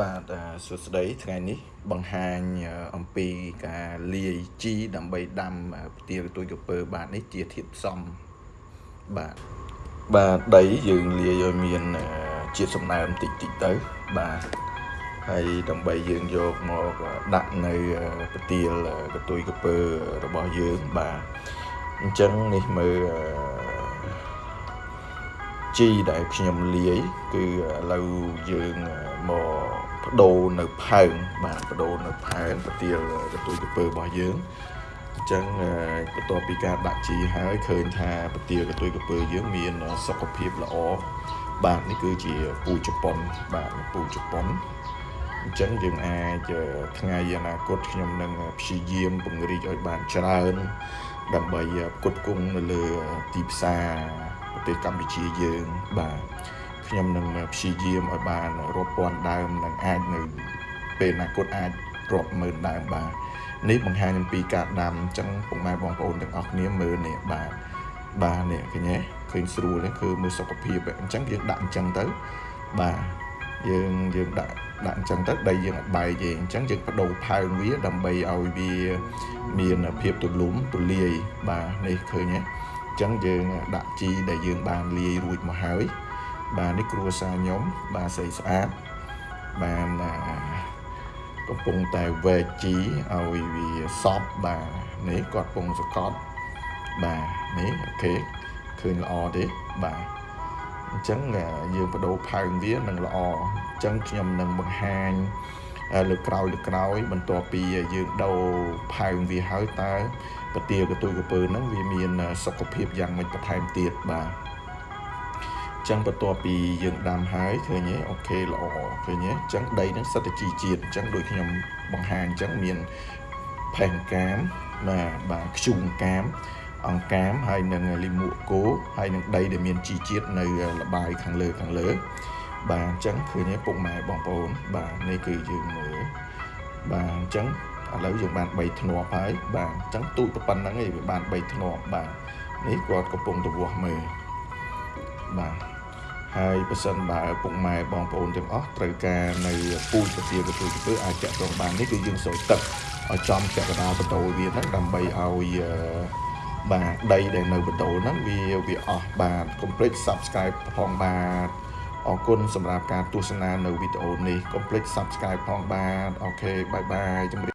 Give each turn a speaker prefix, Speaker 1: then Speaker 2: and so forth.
Speaker 1: បាទអឺសួស្តីថ្ងៃនេះបង្ហាញអឺអំពីការលាយជីដើម្បីដាំអឺផ្ទាលទួយក្រពើបាទនេះជាធាតុផ្សំបាទបាទដីយើងលាយឲ្យមានអឺជាតិសំណើមតិចតិចទៅបាទហើយដើម្បីយើងយកមកដាក់នៅអឺផ្ទាលកទួយក្រពើរបស់យើងបាទអញ្ចឹងនេះមើលអឺ ជីដែលខ្ញុំលាយគឺឥឡូវយើងមកបដូរនៅផើងបាទបដូរនៅផើងប្រទាលកទួយក្រពើរបស់យើងអញ្ចឹងបន្ទាប់ពីការដាក់ជីហើយឃើញថាប្រទាលកទួយក្រពើយើងមានសុខភាពល្អបាទនេះគឺជាពូជប៉ុនបាទពូជប៉ុនអញ្ចឹងយើងអាចថ្ងៃអនាគតខ្ញុំនឹងព្យាយាមពង្រីកឲ្យបានច្រើនដើម្បីផ្គត់ផ្គង់នៅលើទីផ្សារ ប្រទេសកម្ពុជាយើងបាទខ្ញុំនឹងព្យាយាមឲ្យបានរាប់ពាន់ដើមនិងអាចនៅពេលអនាគតអាចរាប់ម៉ឺនដើមបាទនេះបង្ហាញអំពីការដាំអញ្ចឹងពុកម៉ែបងប្អូនទាំងអស់គ្នាមើលនេះបាទបាទនេះឃើញទេឃើញស្រួលទេគឺមើលសុខភាពអញ្ចឹងយើងដាក់អញ្ចឹងទៅបាទយើងយើងដាក់ដាក់អញ្ចឹងទៅដីយើងអត់បែកទេអញ្ចឹងយើងបដូរផើងវាដើម្បីឲ្យវាមានភាពទូលំទូលាយបាទនេះឃើញទេអញ្ចឹងយើងដាក់ជីដែលយើងបានលាយរួចមកហើយ បាទនេះគ្រួសារខ្ញុំបាទស្អីស្អាតបានកំពុងតែវែកជីឲ្យវាសពបាទនេះគាត់កំពុងសកត់បាទនេះអូខេឃើញល្អទេបាទអញ្ចឹងយើងបដូរផើងវានឹងល្អអញ្ចឹងខ្ញុំនឹងបង្ហាញ លើក្រោយលើក្រោយ បន្ទាប់ពីយើងដូរផើងវាហើយតើប្រទាលកទួយកពើហ្នឹងវាមានសុខភាពយ៉ាងម៉េចបន្ថែមទៀតបាទចឹងបន្ទាប់ពីយើងដាំហើយឃើញទេអូខេល្អឃើញទេអញ្ចឹងដីនឹងសិតតែជីជាតិអញ្ចឹងដូចខ្ញុំបង្ហាញអញ្ចឹងមានផែនកាមបាទបាទខ្ជុំកាមអង្កាមហើយនឹងលីមួកគោហើយនឹងដីដែលមានជីជាតិនៅលបាយខាងលើខាងលើ បាទអញ្ចឹងឃើញទេពុកម៉ែបងប្អូន បាទនេះគឺយើងមើលបាទអញ្ចឹងឥឡូវយើងបាន3ធ្នាប់ហើយបាទអញ្ចឹងទូចទៅប៉ុណ្្នឹងឯងវាបាន3ធ្នាប់បាទនេះគាត់កំពុងទៅវាស់មើលបាទហើយបើសិនបើពុកម៉ែបងប្អូនទាំងអស់ត្រូវការនៅពូជពទាកទួយទៅអាចចាក់ត្រង់បាននេះគឺយើងស្រោចទឹកឲ្យចំចក្រដាលបដូរវាហ្នឹងដើម្បីឲ្យបាទដីដែលនៅបដូរហ្នឹងវាវាអស់បាទកុំភ្លេច Subscribe ផងបាទ អរគុណសម្រាប់ការទស្សនានៅវីដេអូនេះកុំភ្លេច Subscribe ផងបាទ okay bye bye ជម្រាប